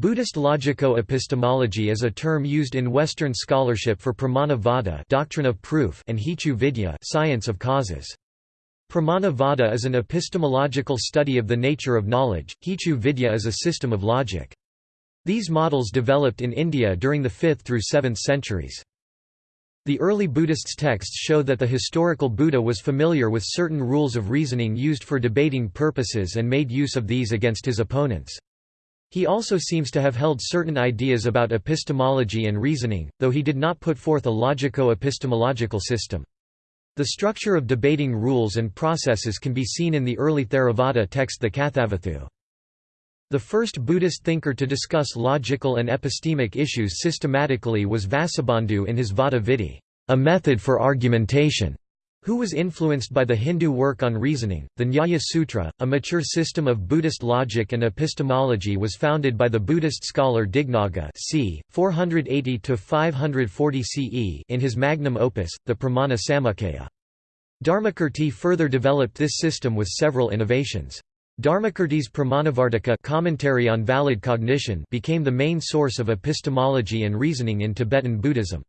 Buddhist logico-epistemology is a term used in Western scholarship for pramana doctrine of proof and hetu vidya science of causes. Pramana vada is an epistemological study of the nature of knowledge, hetu vidya is a system of logic. These models developed in India during the 5th through 7th centuries. The early Buddhists' texts show that the historical Buddha was familiar with certain rules of reasoning used for debating purposes and made use of these against his opponents. He also seems to have held certain ideas about epistemology and reasoning, though he did not put forth a logico-epistemological system. The structure of debating rules and processes can be seen in the early Theravada text the Kathavatthu. The first Buddhist thinker to discuss logical and epistemic issues systematically was Vasubandhu in his Vada a method for argumentation who was influenced by the Hindu work on reasoning. The Nyaya Sutra, a mature system of Buddhist logic and epistemology, was founded by the Buddhist scholar Dignaga c. 480–540 CE in his magnum opus, the Pramana Samuccaya. Dharmakirti further developed this system with several innovations. Dharmakirti's Pramanavartika commentary on valid cognition became the main source of epistemology and reasoning in Tibetan Buddhism.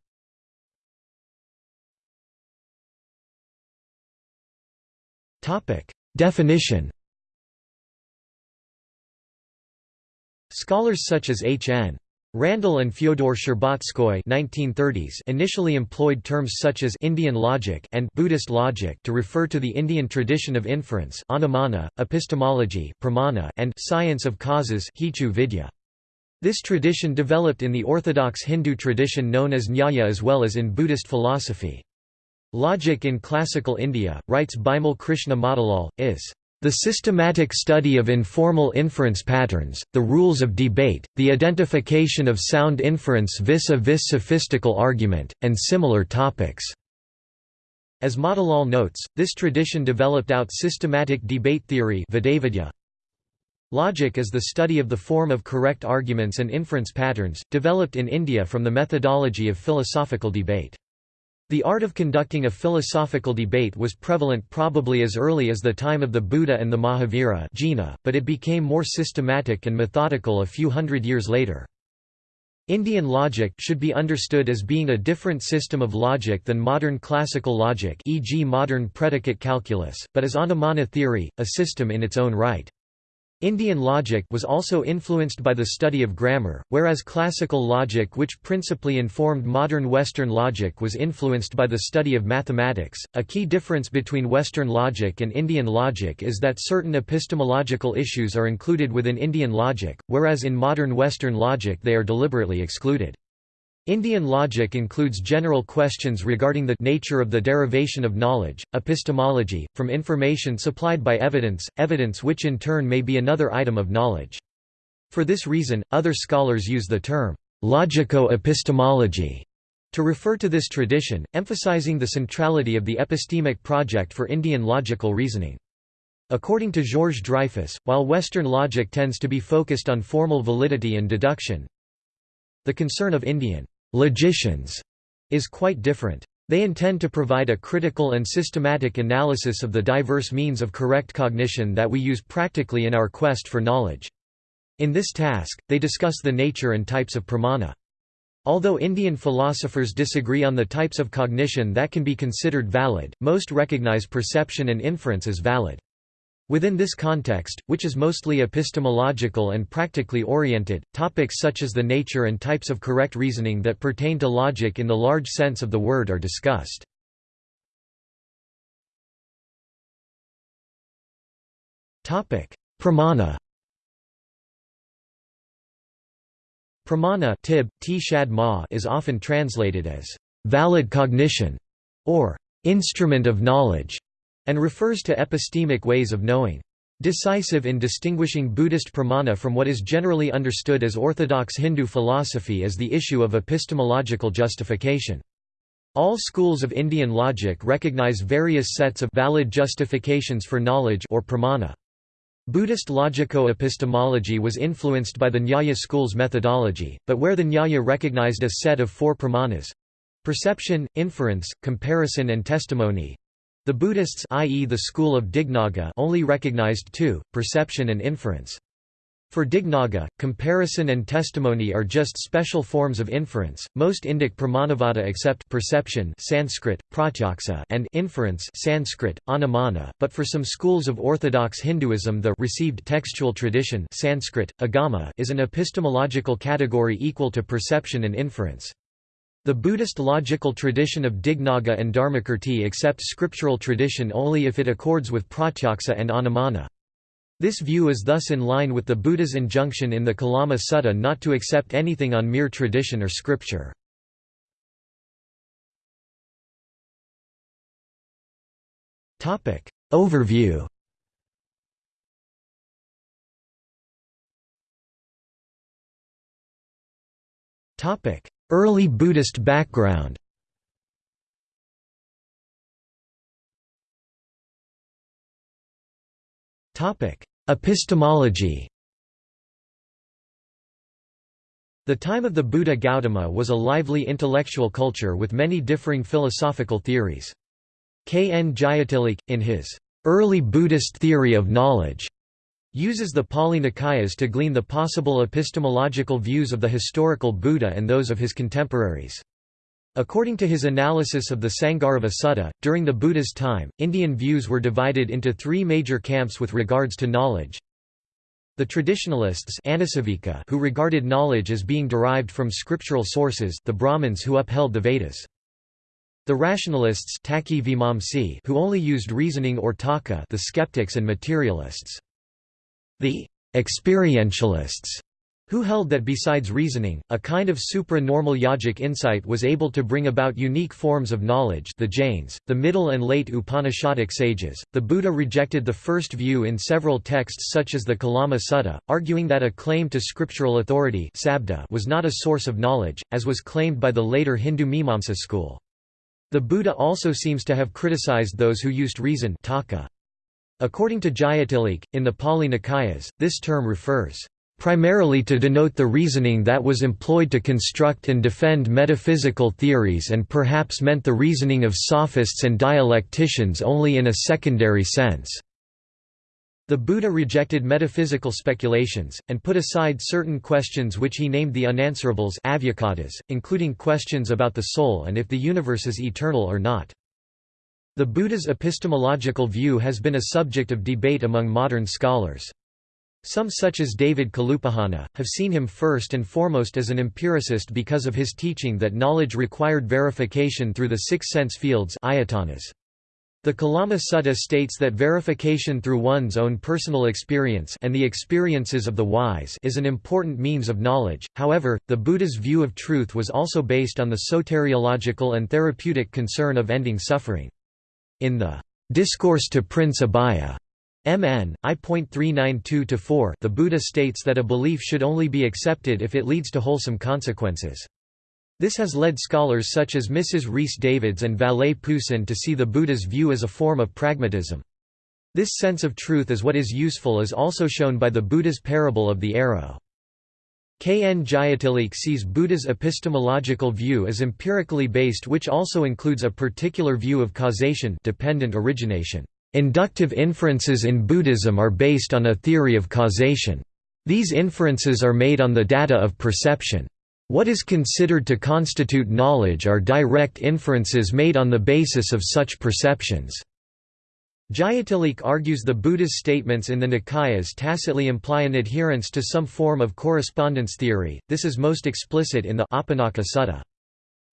Topic: Definition. Scholars such as H. N. Randle and Fyodor Stcherbatsky 1930s initially employed terms such as Indian logic and Buddhist logic to refer to the Indian tradition of inference anumana, epistemology pramana, and science of causes vidya. This tradition developed in the orthodox Hindu tradition known as Nyaya as well as in Buddhist philosophy. Logic in Classical India, writes Bimal Krishna Motilal, is the systematic study of informal inference patterns, the rules of debate, the identification of sound inference vis-a-vis sophistical argument, and similar topics." As Motilal notes, this tradition developed out systematic debate theory Logic is the study of the form of correct arguments and inference patterns, developed in India from the methodology of philosophical debate. The art of conducting a philosophical debate was prevalent probably as early as the time of the Buddha and the Mahavira but it became more systematic and methodical a few hundred years later. Indian logic should be understood as being a different system of logic than modern classical logic e.g. modern predicate calculus, but as Anumana theory, a system in its own right. Indian logic was also influenced by the study of grammar, whereas classical logic which principally informed modern Western logic was influenced by the study of mathematics. A key difference between Western logic and Indian logic is that certain epistemological issues are included within Indian logic, whereas in modern Western logic they are deliberately excluded. Indian logic includes general questions regarding the nature of the derivation of knowledge, epistemology, from information supplied by evidence, evidence which in turn may be another item of knowledge. For this reason, other scholars use the term logico-epistemology to refer to this tradition, emphasizing the centrality of the epistemic project for Indian logical reasoning. According to Georges Dreyfus, while Western logic tends to be focused on formal validity and deduction, the concern of Indian logicians is quite different. They intend to provide a critical and systematic analysis of the diverse means of correct cognition that we use practically in our quest for knowledge. In this task, they discuss the nature and types of pramana. Although Indian philosophers disagree on the types of cognition that can be considered valid, most recognize perception and inference as valid. Within this context, which is mostly epistemological and practically oriented, topics such as the nature and types of correct reasoning that pertain to logic in the large sense of the word are discussed. Pramana Pramana tib, is often translated as valid cognition or instrument of knowledge and refers to epistemic ways of knowing. Decisive in distinguishing Buddhist pramana from what is generally understood as orthodox Hindu philosophy is the issue of epistemological justification. All schools of Indian logic recognize various sets of valid justifications for knowledge or pramana. Buddhist logico-epistemology was influenced by the Nyaya school's methodology, but where the Nyaya recognized a set of four pramanas—perception, inference, comparison and testimony, the Buddhists i.e. the school of Dignaga only recognized two, perception and inference. For Dignaga, comparison and testimony are just special forms of inference. Most Indic Pramanavada accept perception Sanskrit, pratyaksa and inference Sanskrit, anumana, but for some schools of orthodox Hinduism the received textual tradition Sanskrit, agama is an epistemological category equal to perception and inference. The Buddhist logical tradition of Dignaga and Dharmakirti accept scriptural tradition only if it accords with pratyaksa and anumana. This view is thus in line with the Buddha's injunction in the Kalama Sutta not to accept anything on mere tradition or scripture. Overview Early Buddhist background Epistemology The time of the Buddha Gautama was a lively intellectual culture with many differing philosophical theories. K. N. Jayatilleke, in his Early Buddhist Theory of Knowledge, uses the Pali Nikayas to glean the possible epistemological views of the historical Buddha and those of his contemporaries. According to his analysis of the Sangharavada Sutta, during the Buddha's time, Indian views were divided into three major camps with regards to knowledge. The traditionalists who regarded knowledge as being derived from scriptural sources the Brahmins who upheld the Vedas. The rationalists who only used reasoning or takka the skeptics and materialists. The experientialists who held that besides reasoning, a kind of supra-normal yogic insight was able to bring about unique forms of knowledge the Jains, the Middle and Late Upanishadic sages. The Buddha rejected the first view in several texts such as the Kalama Sutta, arguing that a claim to scriptural authority was not a source of knowledge, as was claimed by the later Hindu Mimamsa school. The Buddha also seems to have criticized those who used reason According to Jayatilleke, in the Pali Nikayas, this term refers primarily to denote the reasoning that was employed to construct and defend metaphysical theories and perhaps meant the reasoning of sophists and dialecticians only in a secondary sense. The Buddha rejected metaphysical speculations, and put aside certain questions which he named the unanswerables including questions about the soul and if the universe is eternal or not. The Buddha's epistemological view has been a subject of debate among modern scholars. Some such as David Kalupahana, have seen him first and foremost as an empiricist because of his teaching that knowledge required verification through the six sense fields ayatanas. The Kalama Sutta states that verification through one's own personal experience and the experiences of the wise is an important means of knowledge, however, the Buddha's view of truth was also based on the soteriological and therapeutic concern of ending suffering. In the Discourse to Prince Abhaya MN, I.392-4 the Buddha states that a belief should only be accepted if it leads to wholesome consequences. This has led scholars such as Mrs. Rhys Davids and Vallée Poussin to see the Buddha's view as a form of pragmatism. This sense of truth as what is useful is also shown by the Buddha's parable of the arrow. K. N. Jayatilleke sees Buddha's epistemological view as empirically based which also includes a particular view of causation dependent origination. Inductive inferences in Buddhism are based on a theory of causation. These inferences are made on the data of perception. What is considered to constitute knowledge are direct inferences made on the basis of such perceptions. Jayatilleke argues the Buddha's statements in the Nikayas tacitly imply an adherence to some form of correspondence theory, this is most explicit in the Apanaka Sutta.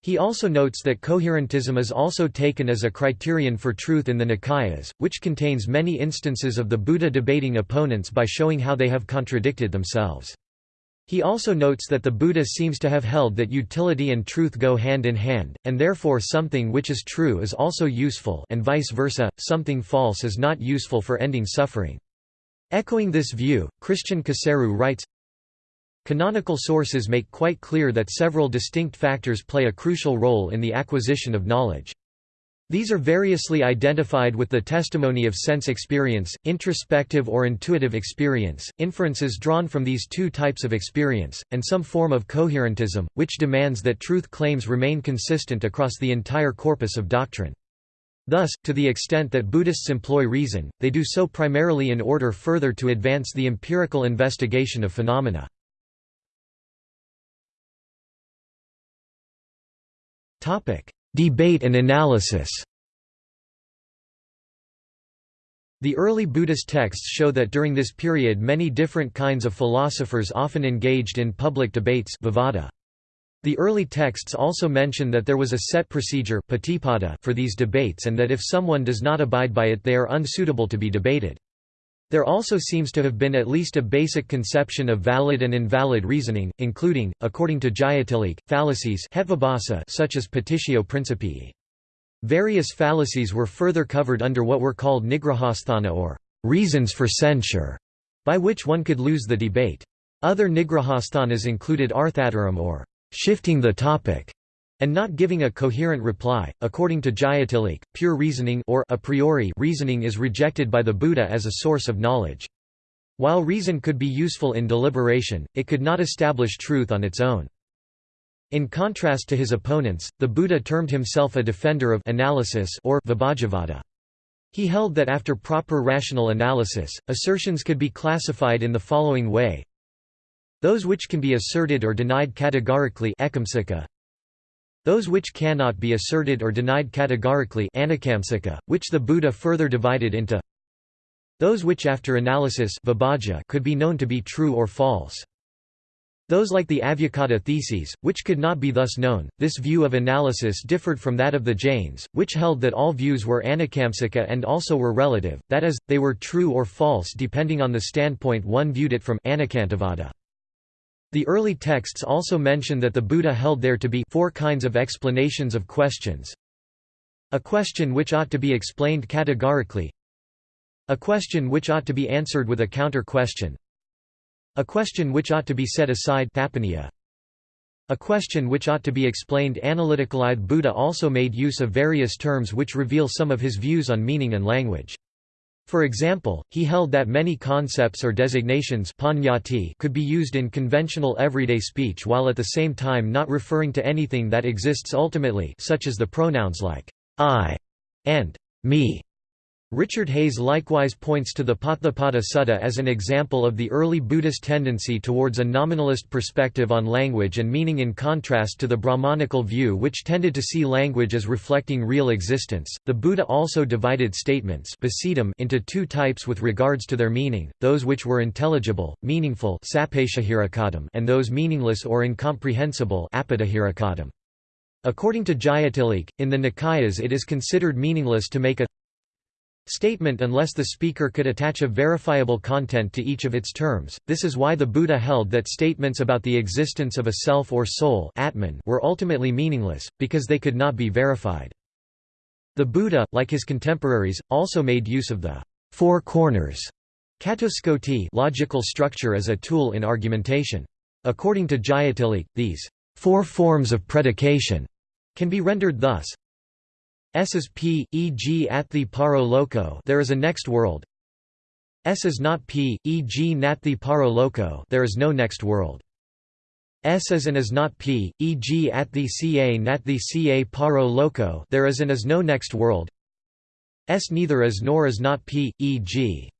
He also notes that coherentism is also taken as a criterion for truth in the Nikayas, which contains many instances of the Buddha debating opponents by showing how they have contradicted themselves. He also notes that the Buddha seems to have held that utility and truth go hand in hand, and therefore something which is true is also useful and vice versa, something false is not useful for ending suffering. Echoing this view, Christian Coseru writes, Canonical sources make quite clear that several distinct factors play a crucial role in the acquisition of knowledge. These are variously identified with the testimony of sense experience, introspective or intuitive experience, inferences drawn from these two types of experience, and some form of coherentism, which demands that truth claims remain consistent across the entire corpus of doctrine. Thus, to the extent that Buddhists employ reason, they do so primarily in order further to advance the empirical investigation of phenomena. Debate and analysis The early Buddhist texts show that during this period many different kinds of philosophers often engaged in public debates vivada. The early texts also mention that there was a set procedure for these debates and that if someone does not abide by it they are unsuitable to be debated. There also seems to have been at least a basic conception of valid and invalid reasoning, including, according to Jayatilleke, fallacies such as petitio principii. Various fallacies were further covered under what were called nigrahasthana or reasons for censure, by which one could lose the debate. Other nigrahasthanas included arthantaram or shifting the topic, and not giving a coherent reply. According to Jayatilleke, pure reasoning or a priori reasoning is rejected by the Buddha as a source of knowledge. While reason could be useful in deliberation, it could not establish truth on its own. In contrast to his opponents, the Buddha termed himself a defender of analysis or vibhajavada. He held that after proper rational analysis, assertions could be classified in the following way those which can be asserted or denied categorically those which cannot be asserted or denied categorically which the Buddha further divided into those which after analysis could be known to be true or false. Those like the Avyakata theses, which could not be thus known. This view of analysis differed from that of the Jains, which held that all views were anekamsika and also were relative, that is, they were true or false depending on the standpoint one viewed it from anekantavada. The early texts also mention that the Buddha held there to be four kinds of explanations of questions. A question which ought to be explained categorically A question which ought to be answered with a counter-question A question which ought to be set aside a question which ought to be explained analytically. Buddha also made use of various terms which reveal some of his views on meaning and language. For example, he held that many concepts or designations could be used in conventional everyday speech while at the same time not referring to anything that exists ultimately such as the pronouns like I and me. Richard Hayes likewise points to the Potthapada Sutta as an example of the early Buddhist tendency towards a nominalist perspective on language and meaning in contrast to the Brahmanical view which tended to see language as reflecting real existence. The Buddha also divided statements into two types with regards to their meaning, those which were intelligible, meaningful and those meaningless or incomprehensible According to Jayatilleke, in the Nikayas it is considered meaningless to make a statement unless the speaker could attach a verifiable content to each of its terms. This is why the Buddha held that statements about the existence of a self or soul Atman were ultimately meaningless, because they could not be verified. The Buddha, like his contemporaries, also made use of the four corners logical structure as a tool in argumentation. According to Jayatilleke, these four forms of predication can be rendered thus S is P, e.g. at the paro loko there is a next world S is not P, e.g. nat the paro loko there is no next world S is and is not P, e.g. at the ca nat the ca paro loko there is and is no next world S neither is nor is not P, e.g.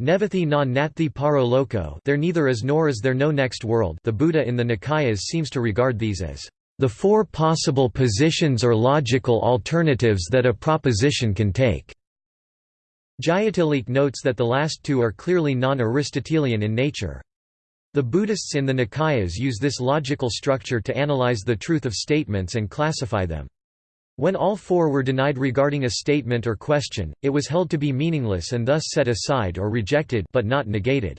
Nevathi na nathi paro loko there neither is nor is there no next world the Buddha in the Nikayas seems to regard these as the four possible positions or logical alternatives that a proposition can take. Jayatilleke notes that the last two are clearly non-Aristotelian in nature. The Buddhists in the Nikayas use this logical structure to analyze the truth of statements and classify them. When all four were denied regarding a statement or question, it was held to be meaningless and thus set aside or rejected but not negated.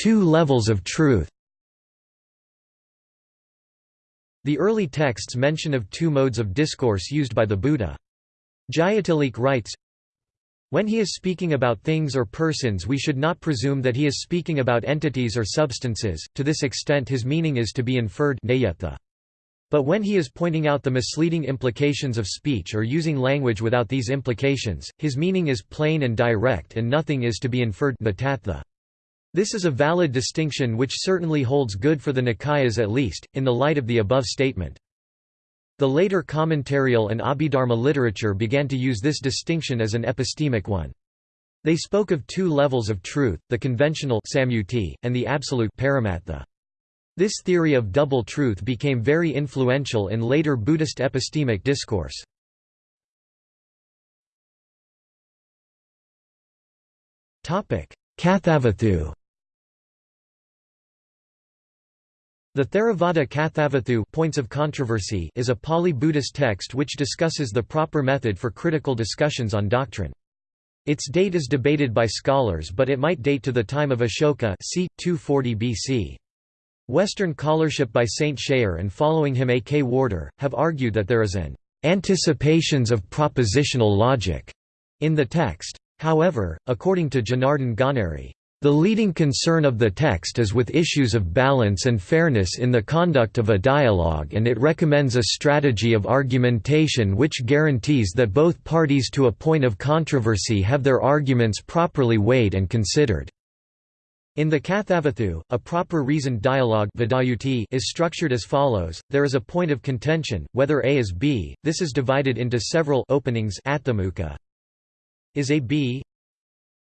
Two levels of truth. The early texts mention of two modes of discourse used by the Buddha. Jayatilleke writes, when he is speaking about things or persons we should not presume that he is speaking about entities or substances, to this extent his meaning is to be inferred but when he is pointing out the misleading implications of speech or using language without these implications, his meaning is plain and direct and nothing is to be inferred This is a valid distinction which certainly holds good for the Nikayas at least, in the light of the above statement. The later commentarial and Abhidharma literature began to use this distinction as an epistemic one. They spoke of two levels of truth, the conventional samyuti, and the absolute paramattha. This theory of double truth became very influential in later Buddhist epistemic discourse. Kathavatthu The Theravada Kathavatthu points of controversy is a Pali Buddhist text which discusses the proper method for critical discussions on doctrine. Its date is debated by scholars but it might date to the time of Ashoka c. 240 BC. Western scholarship by St. Schayer and following him A. K. Warder, have argued that there is an anticipations of propositional logic in the text. However, according to Jonardon Ganeri, the leading concern of the text is with issues of balance and fairness in the conduct of a dialogue and it recommends a strategy of argumentation which guarantees that both parties to a point of controversy have their arguments properly weighed and considered. In the Kathavatthu, a proper reasoned dialogue is structured as follows, there is a point of contention, whether A is B, this is divided into several openings Is A B?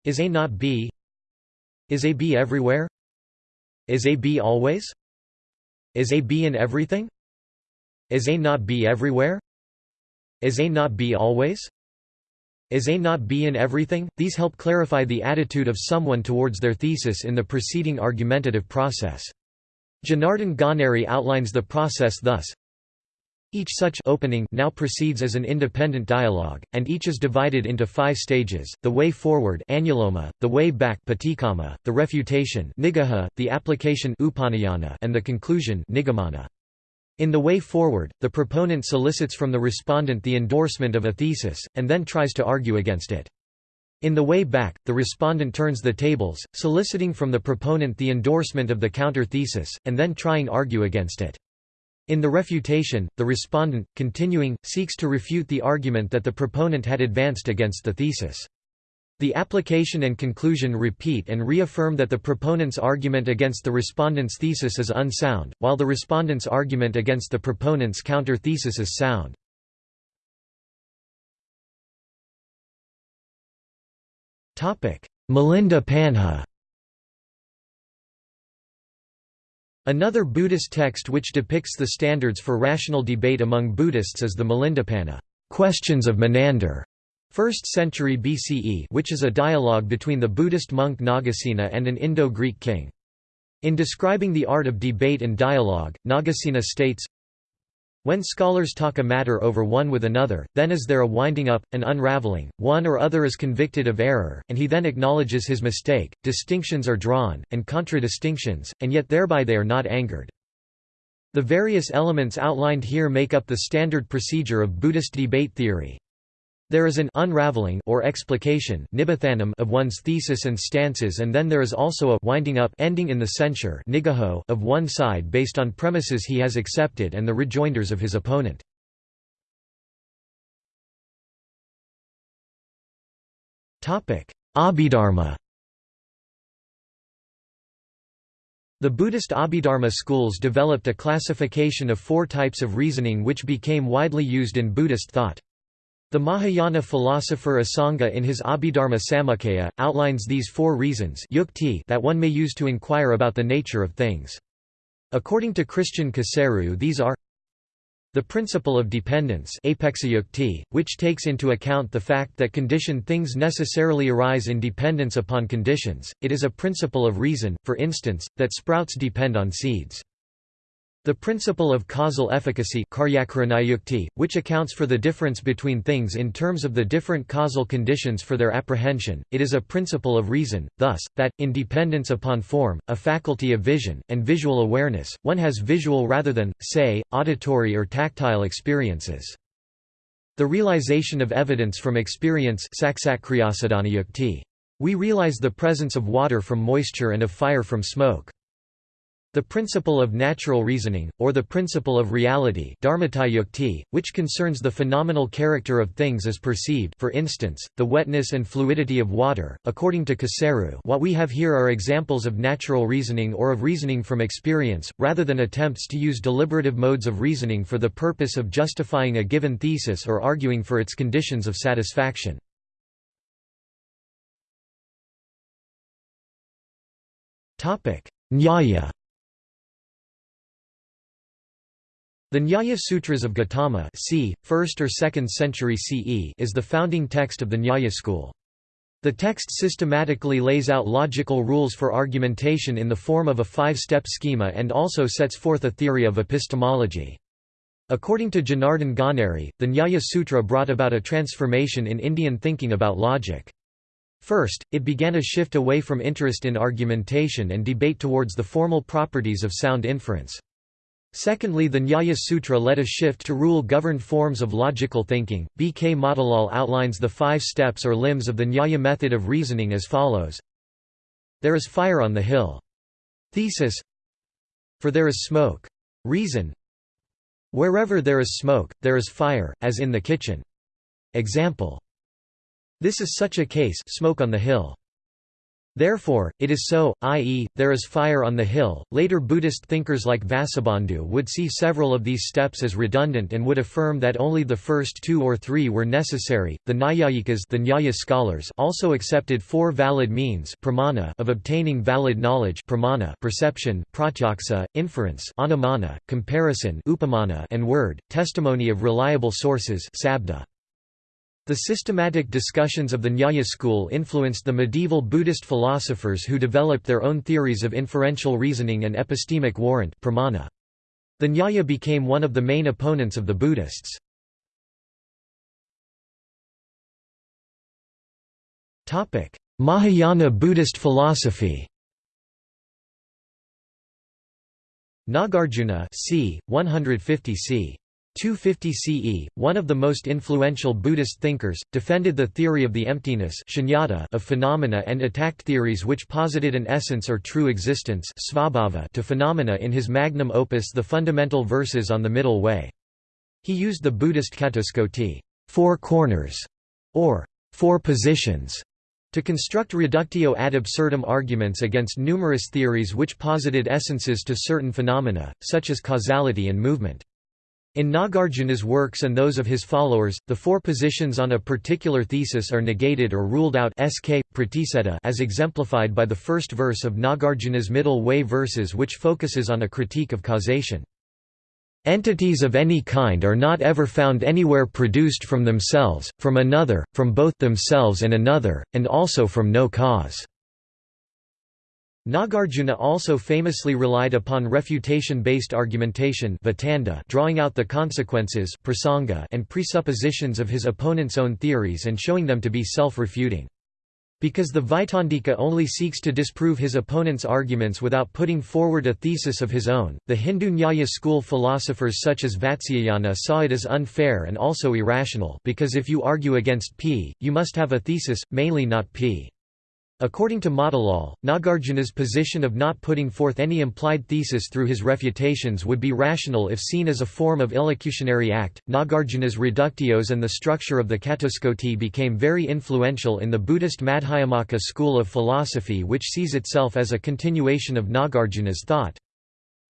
Is A not B? Is A B everywhere? Is A B always? Is A B in everything? Is A not B everywhere? Is A not B always? Is A not B in everything? These help clarify the attitude of someone towards their thesis in the preceding argumentative process. Jonardon Ganeri outlines the process thus each such opening now proceeds as an independent dialogue, and each is divided into five stages, the way forward anuloma, the way back patikamma, the refutation niggaha, the application upanayana, and the conclusion nigamana. In the way forward, the proponent solicits from the respondent the endorsement of a thesis, and then tries to argue against it. In the way back, the respondent turns the tables, soliciting from the proponent the endorsement of the counter-thesis, and then trying to argue against it. In the refutation, the respondent, continuing, seeks to refute the argument that the proponent had advanced against the thesis. The application and conclusion repeat and reaffirm that the proponent's argument against the respondent's thesis is unsound, while the respondent's argument against the proponent's counter-thesis is sound. Milindapanha Another Buddhist text which depicts the standards for rational debate among Buddhists is the Milindapanha Questions of Menander, 1st century BCE which is a dialogue between the Buddhist monk Nagasena and an Indo-Greek king. In describing the art of debate and dialogue, Nagasena states, when scholars talk a matter over one with another, then is there a winding up, an unraveling, one or other is convicted of error, and he then acknowledges his mistake, distinctions are drawn, and contradistinctions, and yet thereby they are not angered. The various elements outlined here make up the standard procedure of Buddhist debate theory. There is an unraveling or explication of one's thesis and stances and then there is also a winding up ending in the censure of one side based on premises he has accepted and the rejoinders of his opponent. Abhidharma The Buddhist Abhidharma schools developed a classification of four types of reasoning which became widely used in Buddhist thought. The Mahayana philosopher Asanga in his Abhidharma Samuccaya, outlines these four reasons that one may use to inquire about the nature of things. According to Christian Coseru these are the principle of dependence which takes into account the fact that conditioned things necessarily arise in dependence upon conditions, it is a principle of reason, for instance, that sprouts depend on seeds. The principle of causal efficacy which accounts for the difference between things in terms of the different causal conditions for their apprehension, it is a principle of reason, thus, that, in dependence upon form, a faculty of vision, and visual awareness, one has visual rather than, say, auditory or tactile experiences. The realization of evidence from experience We realize the presence of water from moisture and of fire from smoke. The principle of natural reasoning, or the principle of reality which concerns the phenomenal character of things as perceived for instance, the wetness and fluidity of water, according to Coseru what we have here are examples of natural reasoning or of reasoning from experience, rather than attempts to use deliberative modes of reasoning for the purpose of justifying a given thesis or arguing for its conditions of satisfaction. Nyaya The Nyaya Sutras of Gautama c. 1st or 2nd century CE is the founding text of the Nyaya school. The text systematically lays out logical rules for argumentation in the form of a five-step schema and also sets forth a theory of epistemology. According to Jonardon Ganeri, the Nyaya Sutra brought about a transformation in Indian thinking about logic. First, it began a shift away from interest in argumentation and debate towards the formal properties of sound inference. Secondly the Nyaya Sutra led a shift to rule-governed forms of logical thinking. B. K. Motilal outlines the five steps or limbs of the Nyaya method of reasoning as follows. There is fire on the hill. Thesis For there is smoke. Reason Wherever there is smoke, there is fire, as in the kitchen. Example This is such a case smoke on the hill. Therefore, it is so, i.e., there is fire on the hill. Later Buddhist thinkers like Vasubandhu would see several of these steps as redundant and would affirm that only the first two or three were necessary. The Nyayikas, the Nyaya scholars, also accepted four valid means pramana of obtaining valid knowledge pramana perception, pratyaksa, inference anumana, comparison upamana, and word, testimony of reliable sources sabda. The systematic discussions of the Nyaya school influenced the medieval Buddhist philosophers who developed their own theories of inferential reasoning and epistemic warrant pramana. The Nyaya became one of the main opponents of the Buddhists. Mahayana Buddhist philosophy Nagarjuna c. 150 c. 250 CE, one of the most influential Buddhist thinkers, defended the theory of the emptiness of phenomena and attacked theories which posited an essence or true existence to phenomena in his magnum opus The Fundamental Verses on the Middle Way. He used the Buddhist catuskoti four corners", or four positions, to construct reductio ad absurdum arguments against numerous theories which posited essences to certain phenomena, such as causality and movement. In Nagarjuna's works and those of his followers, the four positions on a particular thesis are negated or ruled out sk, as exemplified by the first verse of Nagarjuna's middle way verses which focuses on a critique of causation. Entities of any kind are not ever found anywhere produced from themselves, from another, from both themselves and another, and also from no cause. Nagarjuna also famously relied upon refutation-based argumentation drawing out the consequences and presuppositions of his opponent's own theories and showing them to be self-refuting. Because the Vaitandika only seeks to disprove his opponent's arguments without putting forward a thesis of his own, the Hindu Nyaya school philosophers such as Vatsyayana saw it as unfair and also irrational because if you argue against P, you must have a thesis, mainly not P. According to Motilal, Nagarjuna's position of not putting forth any implied thesis through his refutations would be rational if seen as a form of illocutionary act. Nagarjuna's reductios and the structure of the Catuskoti became very influential in the Buddhist Madhyamaka school of philosophy, which sees itself as a continuation of Nagarjuna's thought.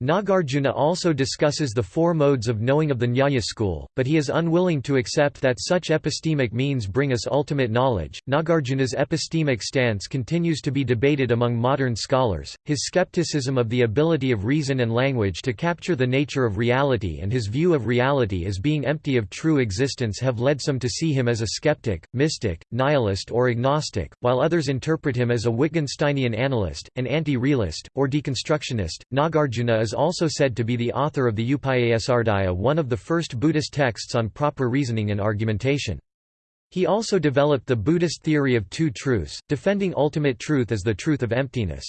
Nagarjuna also discusses the four modes of knowing of the Nyaya school, but he is unwilling to accept that such epistemic means bring us ultimate knowledge. Nagarjuna's epistemic stance continues to be debated among modern scholars. His skepticism of the ability of reason and language to capture the nature of reality and his view of reality as being empty of true existence have led some to see him as a skeptic, mystic, nihilist, or agnostic, while others interpret him as a Wittgensteinian analyst, an anti-realist, or deconstructionist. Nagarjuna is also said to be the author of the Upayahrdaya one of the first Buddhist texts on proper reasoning and argumentation. He also developed the Buddhist theory of two truths, defending ultimate truth as the truth of emptiness.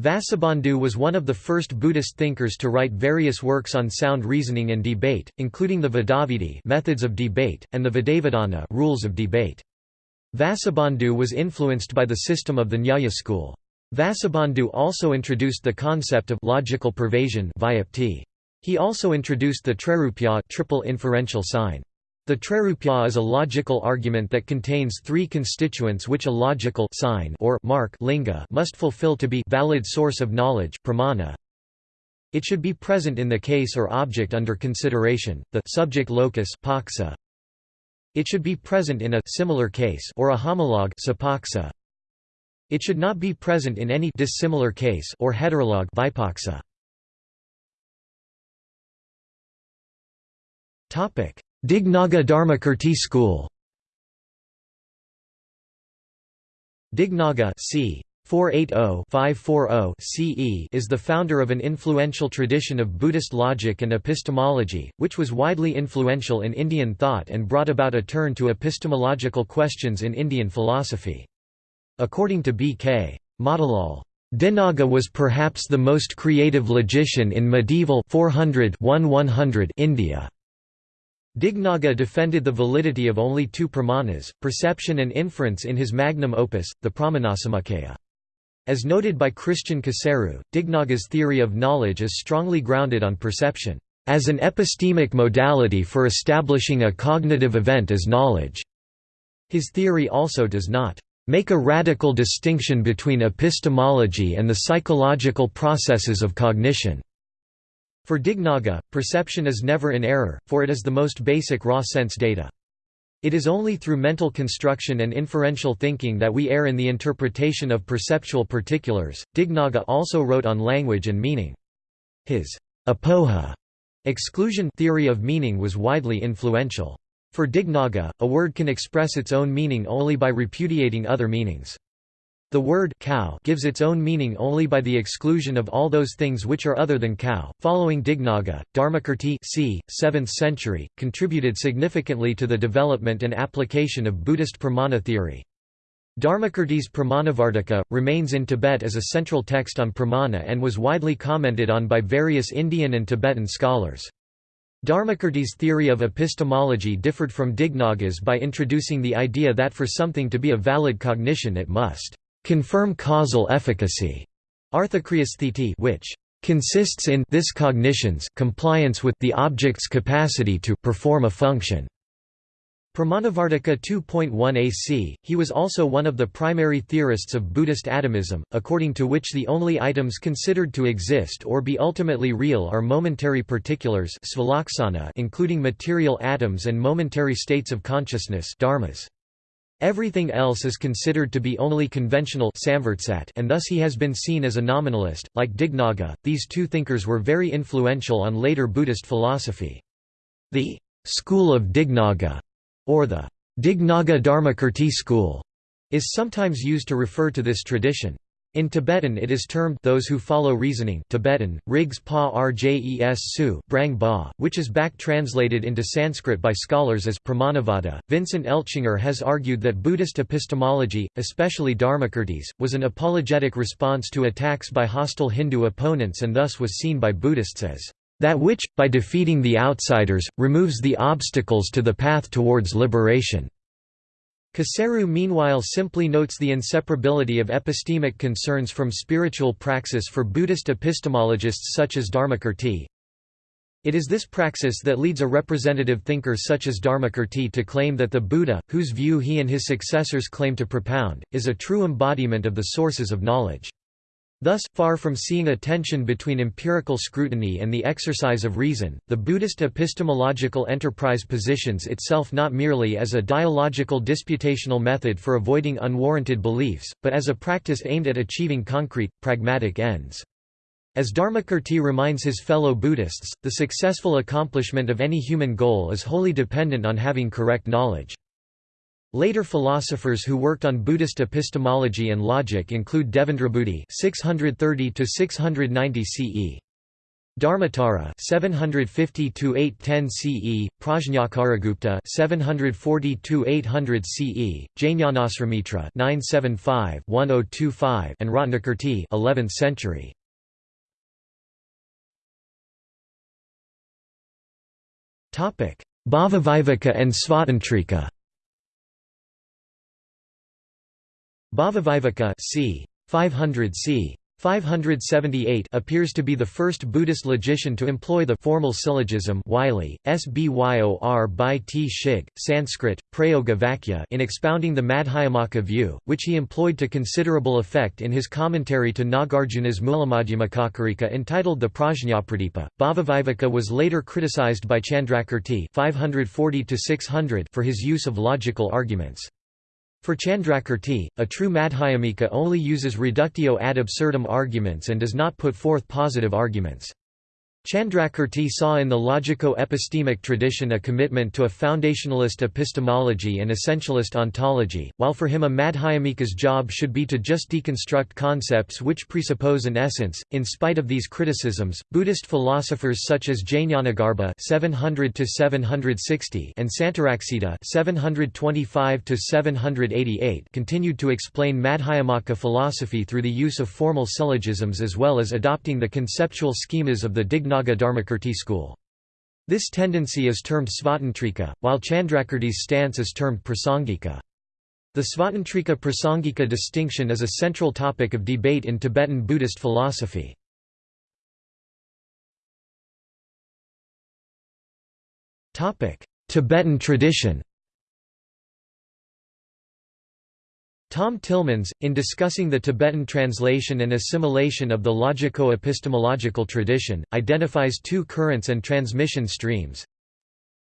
Vasubandhu was one of the first Buddhist thinkers to write various works on sound reasoning and debate, including the Vadavidhi methods of debate, and the Vadavidhana rules of debate. Vasubandhu was influenced by the system of the Nyaya school. Vasubandhu also introduced the concept of logical pervasion He also introduced the trairupya triple inferential sign. The trairupya is a logical argument that contains three constituents which a logical sign or mark linga must fulfill to be valid source of knowledge pramana. It should be present in the case or object under consideration, the subject locus paksa. It should be present in a similar case or a homologue sapaksa. It should not be present in any dissimilar case or heterologue vipaksa. Topic: Dignaga Dharmakirti school Dignaga c. 480-540 CE is the founder of an influential tradition of Buddhist logic and epistemology, which was widely influential in Indian thought and brought about a turn to epistemological questions in Indian philosophy. According to B.K. Motilal, Dignaga was perhaps the most creative logician in medieval 400 India. Dignaga defended the validity of only two pramanas, perception and inference in his magnum opus, the Pramanasamuccaya. As noted by Christian Coseru, Dignaga's theory of knowledge is strongly grounded on perception, as an epistemic modality for establishing a cognitive event as knowledge. His theory also does not make a radical distinction between epistemology and the psychological processes of cognition. For Dignaga, perception is never in error, for it is the most basic raw sense data. It is only through mental construction and inferential thinking that we err in the interpretation of perceptual particulars. Dignaga also wrote on language and meaning. His apoha exclusion theory of meaning was widely influential. For Dignaga, a word can express its own meaning only by repudiating other meanings. The word cow gives its own meaning only by the exclusion of all those things which are other than cow. Following Dignaga, Dharmakirti c. 7th century, contributed significantly to the development and application of Buddhist pramana theory. Dharmakirti's Pramanavarttika, remains in Tibet as a central text on pramana and was widely commented on by various Indian and Tibetan scholars. Dharmakirti's theory of epistemology differed from Dignaga's by introducing the idea that for something to be a valid cognition it must confirm causal efficacy, which consists in this cognition's compliance with the object's capacity to perform a function. Pramanavarttika 2.1 AC, he was also one of the primary theorists of Buddhist atomism, according to which the only items considered to exist or be ultimately real are momentary particulars including material atoms and momentary states of consciousness dharmas. Everything else is considered to be only conventional and thus he has been seen as a nominalist. Like Dignaga, these two thinkers were very influential on later Buddhist philosophy. The school of Dignaga, or the Dignaga Dharmakirti school, is sometimes used to refer to this tradition. In Tibetan it is termed those who follow reasoning Tibetan, Rigs Pa Rjes Su Brang ba, which is back translated into Sanskrit by scholars as Pramanavada. Vincent Eltschinger has argued that Buddhist epistemology, especially Dharmakirti's, was an apologetic response to attacks by hostile Hindu opponents and thus was seen by Buddhists as that which, by defeating the outsiders, removes the obstacles to the path towards liberation. Coseru meanwhile simply notes the inseparability of epistemic concerns from spiritual praxis for Buddhist epistemologists such as Dharmakirti. It is this praxis that leads a representative thinker such as Dharmakirti to claim that the Buddha, whose view he and his successors claim to propound, is a true embodiment of the sources of knowledge. Thus, far from seeing a tension between empirical scrutiny and the exercise of reason, the Buddhist epistemological enterprise positions itself not merely as a dialogical disputational method for avoiding unwarranted beliefs, but as a practice aimed at achieving concrete, pragmatic ends. As Dharmakirti reminds his fellow Buddhists, the successful accomplishment of any human goal is wholly dependent on having correct knowledge. Later philosophers who worked on Buddhist epistemology and logic include Devendrabuddhi (630–690 CE), Dharmottara (750–810 CE), Prajnakaragupta (740–800 CE), Jnanasrimitra (975–1025), and Ratnakirti (11th century). Topic: Bhavaviveka and Svatantrika. Bhavaviveka c. 500 c. 578 appears to be the first Buddhist logician to employ the formal syllogism Wylie, Sbyor by T. Shig, Sanskrit, Prayoga Vakya in expounding the Madhyamaka view, which he employed to considerable effect in his commentary to Nagarjuna's Mulamadhyamakakarika entitled the Prajñapradipa. Bhavaviveka was later criticized by Chandrakirti 540 for his use of logical arguments. For Chandrakirti, a true Madhyamika only uses reductio ad absurdum arguments and does not put forth positive arguments. Chandrakirti saw in the logico-epistemic tradition a commitment to a foundationalist epistemology and essentialist ontology, while for him a Madhyamika's job should be to just deconstruct concepts which presuppose an essence. In spite of these criticisms, Buddhist philosophers such as Jnanagarbha (700–760) and Santaraksita (725–788) continued to explain Madhyamaka philosophy through the use of formal syllogisms as well as adopting the conceptual schemas of the Digna Naga Dharmakirti school. This tendency is termed Svatantrika, while Chandrakirti's stance is termed Prasangika. The Svatantrika Prasangika distinction is a central topic of debate in Tibetan Buddhist philosophy. Tibetan tradition Tom Tillemans, in discussing the Tibetan translation and assimilation of the logico-epistemological tradition, identifies two currents and transmission streams.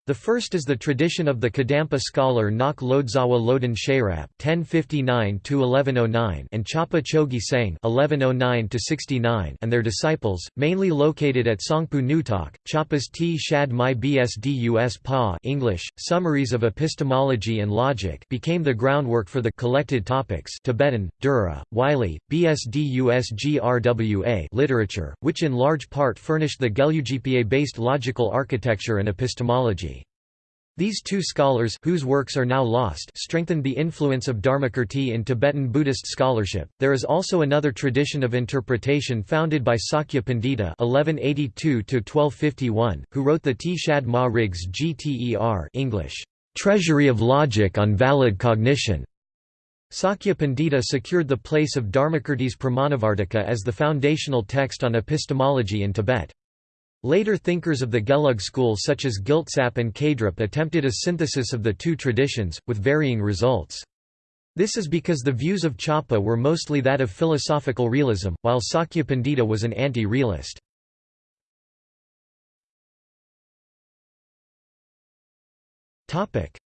The first is the tradition of the Kadampa scholar Ngok Lotsawa Loden Sherab (1059–1109) and Chapa Chokyi Senge (1109–69) and their disciples, mainly located at Sangphu Neuthok, Chapas T. Shad My Bsdus Pa English Summaries of Epistemology and Logic, became the groundwork for the collected topics Tibetan, Dura, Wylie, Bsdus Grwa literature, which in large part furnished the Gelugpa-based logical architecture and epistemology. These two scholars whose works are now lost strengthened the influence of Dharmakirti in Tibetan Buddhist scholarship. There is also another tradition of interpretation founded by Sakya Pandita (1182–1251), who wrote the Tshad Ma Rigs Gter English, Treasury of Logic on Valid Cognition. Sakya Pandita secured the place of Dharmakirti's Pramanavartika as the foundational text on epistemology in Tibet. Later thinkers of the Gelug school such as Gyaltsap and Khedrup attempted a synthesis of the two traditions, with varying results. This is because the views of Chapa were mostly that of philosophical realism, while Sakya Pandita was an anti-realist.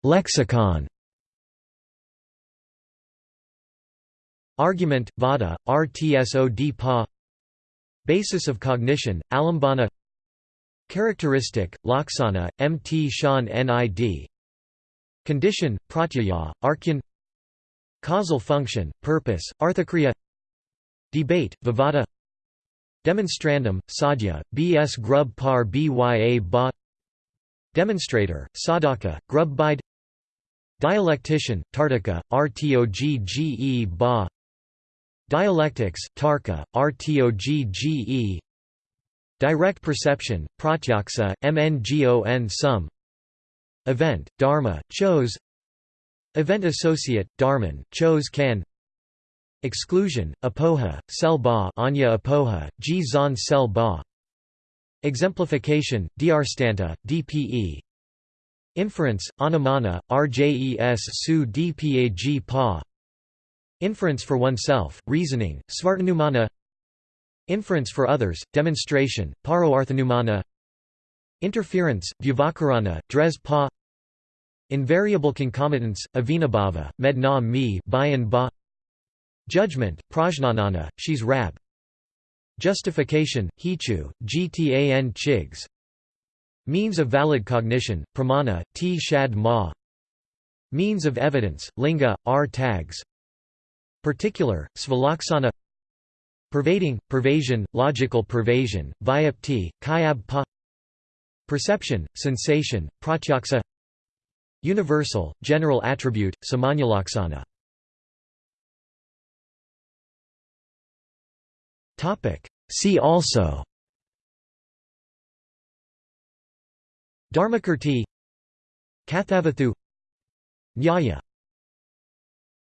Lexicon Argument, Vada, Rtsod Pa Basis of cognition, Alambana Characteristic, Laksana, Mt Shan Nid Condition, Pratyaya, Arkhyan Causal function, purpose, Arthakriya. Debate, Vivada. Demonstrandum, Sadhya, B.S. Grub Par Bya Ba. Demonstrator, Sadhaka, Grub Bide. Dialectician, Tartaka, Rtogge Ba. Dialectics, Tarka, Rtogge Direct perception, pratyaksa, mngon sum. Event, dharma, chose. Event associate, dharman, chose can. Exclusion, apoha, sel ba anya apoha, ji zan sel ba. Exemplification, drstanta, dpe Inference, anumana, rjes su dpag pa Inference for oneself, reasoning, svarthanumana Inference for others, demonstration, pararthanumana Interference, vyavakarana, dres pa Invariable concomitants, avinabhava, med na mi bayan ba Judgment, prajnanana, shes rab Justification, hetu, gtan chigs Means of valid cognition, pramana, tshad ma Means of evidence, linga, r tags Particular, svalaksana Pervading, pervasion, logical pervasion, vyapti, khyab pa. Perception, sensation, pratyaksa. Universal, general attribute, samanyalaksana. See also. Dharmakirti. Kathavatthu. Nyaya